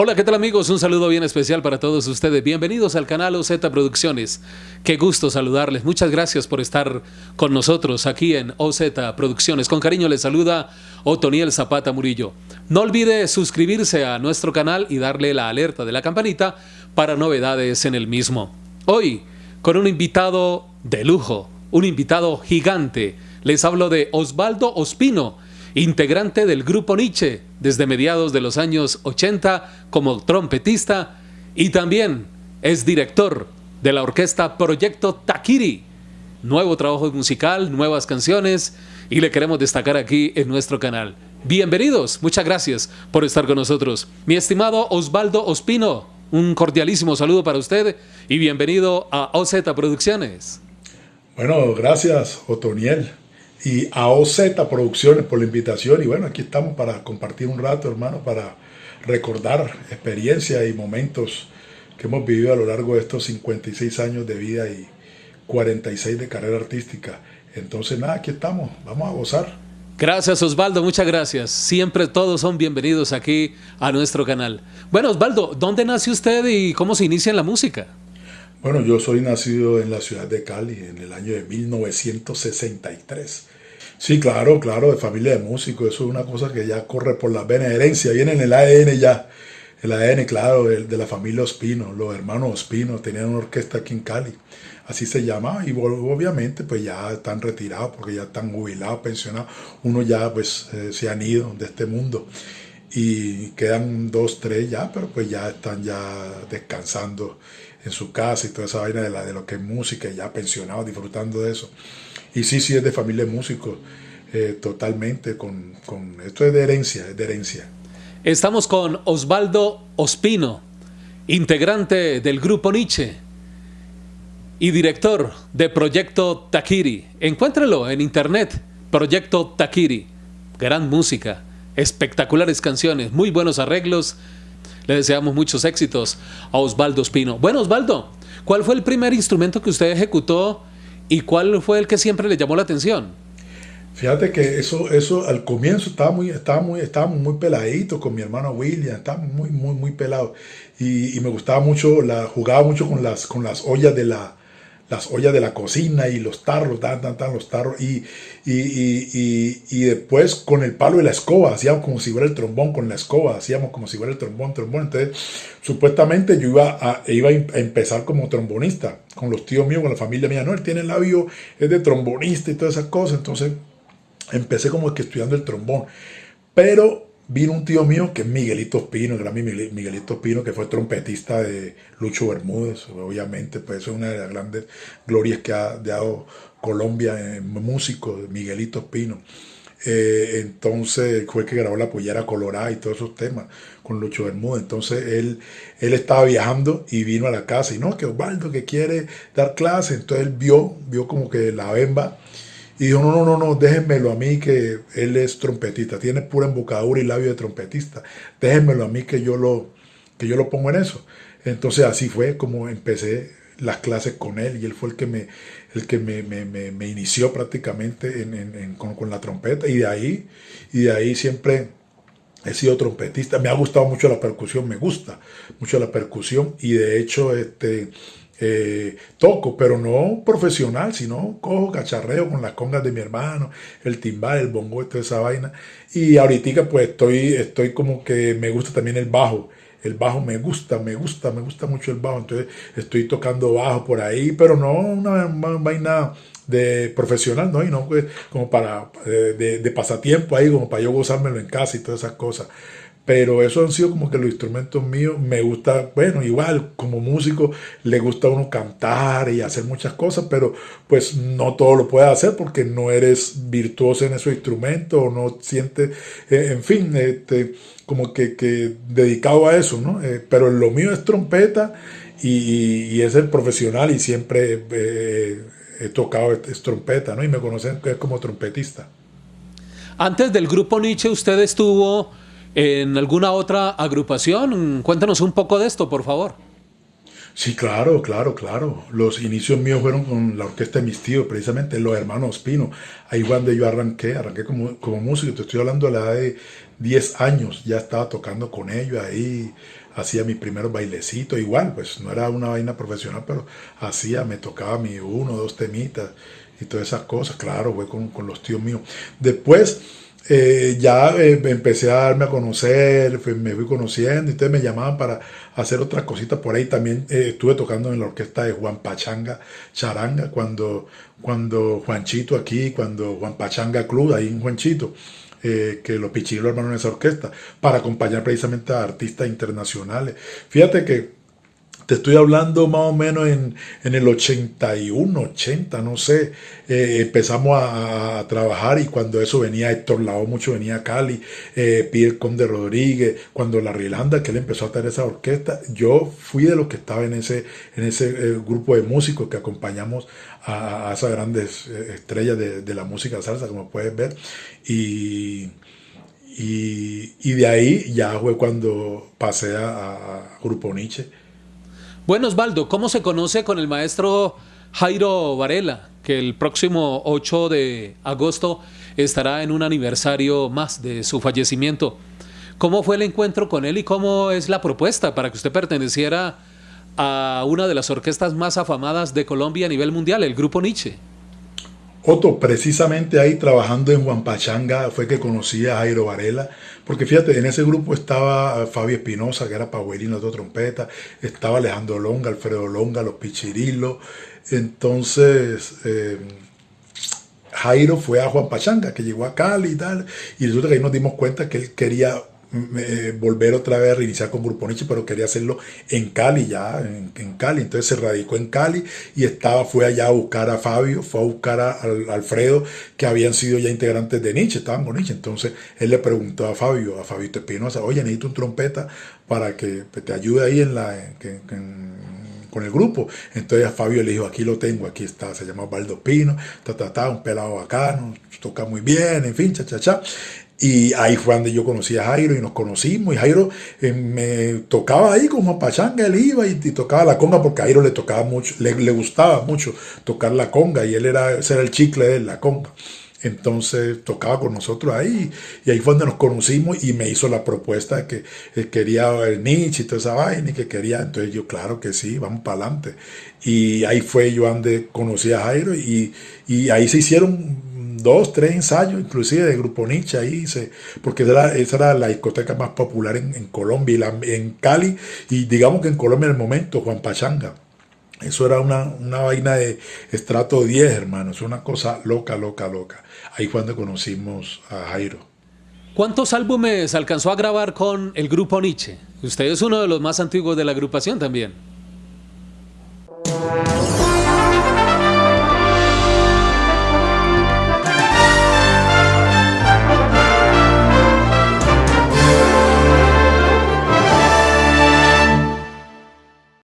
Hola, ¿qué tal amigos? Un saludo bien especial para todos ustedes. Bienvenidos al canal OZ Producciones. Qué gusto saludarles. Muchas gracias por estar con nosotros aquí en OZ Producciones. Con cariño les saluda Otoniel Zapata Murillo. No olvide suscribirse a nuestro canal y darle la alerta de la campanita para novedades en el mismo. Hoy, con un invitado de lujo, un invitado gigante. Les hablo de Osvaldo Ospino integrante del grupo Nietzsche desde mediados de los años 80 como trompetista y también es director de la orquesta Proyecto Takiri. Nuevo trabajo musical, nuevas canciones y le queremos destacar aquí en nuestro canal. Bienvenidos, muchas gracias por estar con nosotros. Mi estimado Osvaldo Ospino, un cordialísimo saludo para usted y bienvenido a OZ Producciones. Bueno, gracias Otoniel y a OZ Producciones por la invitación. Y bueno, aquí estamos para compartir un rato, hermano, para recordar experiencias y momentos que hemos vivido a lo largo de estos 56 años de vida y 46 de carrera artística. Entonces, nada, aquí estamos, vamos a gozar. Gracias Osvaldo, muchas gracias. Siempre todos son bienvenidos aquí a nuestro canal. Bueno Osvaldo, ¿dónde nace usted y cómo se inicia en la música? Bueno, yo soy nacido en la ciudad de Cali en el año de 1963. Sí, claro, claro, de familia de músicos, eso es una cosa que ya corre por la vena herencia, viene en el ADN ya, el ADN, claro, de, la familia Ospino, los hermanos Ospino tenían una orquesta aquí en Cali, así se llama, y obviamente pues ya están retirados porque ya están jubilados, pensionados, uno ya pues eh, se han ido de este mundo y quedan dos, tres ya, pero pues ya están ya descansando en su casa y toda esa vaina de, la, de lo que es música, ya pensionado, disfrutando de eso. Y sí, sí, es de familia de músicos, eh, totalmente, con, con, esto es de herencia, es de herencia. Estamos con Osvaldo Ospino, integrante del grupo Nietzsche y director de Proyecto Takiri. Encuéntralo en internet, Proyecto Takiri. Gran música, espectaculares canciones, muy buenos arreglos le deseamos muchos éxitos a Osvaldo Espino. Bueno, Osvaldo, ¿cuál fue el primer instrumento que usted ejecutó y cuál fue el que siempre le llamó la atención? Fíjate que eso, eso al comienzo estaba muy, estaba muy, estábamos muy peladitos con mi hermano William, estábamos muy, muy, muy pelados. Y, me gustaba mucho, la, jugaba mucho con las, con las ollas de la, las ollas de la cocina y los tarros, tan, tan, tan, los tarros, y, y, y, después con el palo de la escoba, hacíamos como si fuera el trombón con la escoba, hacíamos como si fuera el trombón, trombón, entonces supuestamente yo iba a, iba a empezar como trombonista, con los tíos míos, con la familia mía, no, él tiene el labio, es de trombonista y todas esas cosas, entonces empecé como que estudiando el trombón, pero Vino un tío mío que es Miguelito Espino, el gran Miguelito Espino, que fue trompetista de Lucho Bermúdez. Obviamente, pues es una de las grandes glorias que ha dado Colombia en músico, Miguelito Espino. Eh, entonces fue que grabó la pollera colorada y todos esos temas con Lucho Bermúdez. Entonces él, él estaba viajando y vino a la casa y no, que Osvaldo que quiere dar clase. Entonces él vio, vio como que la bemba y dijo, no, no, no, no, déjenmelo a mí que él es trompetista, tiene pura embocadura y labio de trompetista. Déjenmelo a mí que yo lo, que yo lo pongo en eso. Entonces así fue como empecé las clases con él y él fue el que me, el que me, me, inició prácticamente en, con, con, la trompeta y de ahí, y de ahí siempre he sido trompetista. Me ha gustado mucho la percusión, me gusta mucho la percusión y de hecho este, eh, toco, pero no profesional, sino cojo cacharreo con las congas de mi hermano, el timbal, el bongo, toda esa vaina. Y ahorita pues estoy, estoy como que me gusta también el bajo. El bajo me gusta, me gusta, me gusta mucho el bajo. Entonces estoy tocando bajo por ahí, pero no una, vaina de profesional, ¿no? Y no pues, como para, eh, de, de pasatiempo ahí, como para yo gozármelo en casa y todas esas cosas pero eso han sido como que los instrumentos míos. Me gusta, bueno, igual como músico le gusta a uno cantar y hacer muchas cosas, pero pues no todo lo puedes hacer porque no eres virtuoso en esos instrumentos o no sientes, eh, en fin, este, como que, que, dedicado a eso, ¿no? Eh, pero lo mío es trompeta y, es el profesional y siempre eh, he tocado es trompeta, ¿no? Y me conocen como trompetista. Antes del grupo Nietzsche usted estuvo en alguna otra agrupación. Cuéntanos un poco de esto, por favor. Sí, claro, claro, claro. Los inicios míos fueron con la orquesta de mis tíos, precisamente los hermanos Pino. Ahí fue donde yo arranqué, arranqué como, como músico. Te estoy hablando de la edad de 10 años, ya estaba tocando con ellos ahí, hacía mis primeros bailecitos, igual, pues no era una vaina profesional, pero hacía, me tocaba mi uno, dos temitas y todas esas cosas, claro, fue con, con los tíos míos. Después eh, ya eh, empecé a darme a conocer, me fui conociendo y ustedes me llamaban para hacer otras cositas por ahí. También eh, estuve tocando en la orquesta de Juan Pachanga Charanga, cuando, cuando Juanchito aquí, cuando Juan Pachanga Club, ahí en Juanchito, que los pichilos hermanos en esa orquesta, para acompañar precisamente a artistas internacionales. Fíjate que te estoy hablando más o menos en, el 81, 80, no sé. Eh, empezamos a, trabajar y cuando eso venía Héctor Lao, mucho venía a Cali, eh, Pierre Conde Rodríguez, cuando la Rilanda, que él empezó a tener esa orquesta, yo fui de los que estaba en ese, en ese eh, grupo de músicos que acompañamos a, esas grandes eh, estrellas de, la música salsa, como puedes ver. Y, y, de ahí ya fue cuando pasé a, a Grupo Nietzsche bueno, Osvaldo, ¿cómo se conoce con el maestro Jairo Varela, que el próximo 8 de agosto estará en un aniversario más de su fallecimiento? ¿Cómo fue el encuentro con él y cómo es la propuesta para que usted perteneciera a una de las orquestas más afamadas de Colombia a nivel mundial, el Grupo Nietzsche? Otto, precisamente ahí trabajando en Huampachanga fue que conocí a Jairo Varela, porque fíjate, en ese grupo estaba Fabio Espinosa, que era paguerino de trompeta, estaba Alejandro Longa, Alfredo Longa, los Pichirilos, entonces... Eh, Jairo fue a Juan Pachanga, que llegó a Cali y tal, y resulta que ahí nos dimos cuenta que él quería eh, volver otra vez a reiniciar con Grupo Nietzsche, pero quería hacerlo en Cali, ya, en, Cali. Entonces se radicó en Cali y estaba, fue allá a buscar a Fabio, fue a buscar a, Alfredo, que habían sido ya integrantes de Nietzsche, estaban con Nietzsche. Entonces él le preguntó a Fabio, a Fabio Espinosa, oye, necesito un trompeta para que te ayude ahí en la... con el grupo. Entonces a Fabio le dijo, aquí lo tengo, aquí está, se llama Baldo Pino, ta, ta, ta, un pelado bacano, toca muy bien, en fin, cha, cha, cha. Y ahí fue donde yo conocí a Jairo y nos conocimos. Y Jairo eh, me tocaba ahí como pachanga, él iba y, tocaba la conga porque Jairo le tocaba mucho, le, gustaba mucho tocar la conga y él era, era el chicle de la conga. Entonces tocaba con nosotros ahí y ahí fue donde nos conocimos y me hizo la propuesta de que quería el Nietzsche y toda esa vaina y que quería, entonces yo claro que sí, vamos para adelante. Y ahí fue yo donde conocí a Jairo y, y ahí se hicieron dos, tres ensayos, inclusive de Grupo Nietzsche ahí, se, porque esa era, la discoteca más popular en, Colombia y en Cali, y digamos que en Colombia en el momento, Juan Pachanga. Eso era una, una vaina de estrato 10, hermano, es una cosa loca, loca, loca. Ahí fue donde conocimos a Jairo. ¿Cuántos álbumes alcanzó a grabar con el Grupo Nietzsche? Usted es uno de los más antiguos de la agrupación también.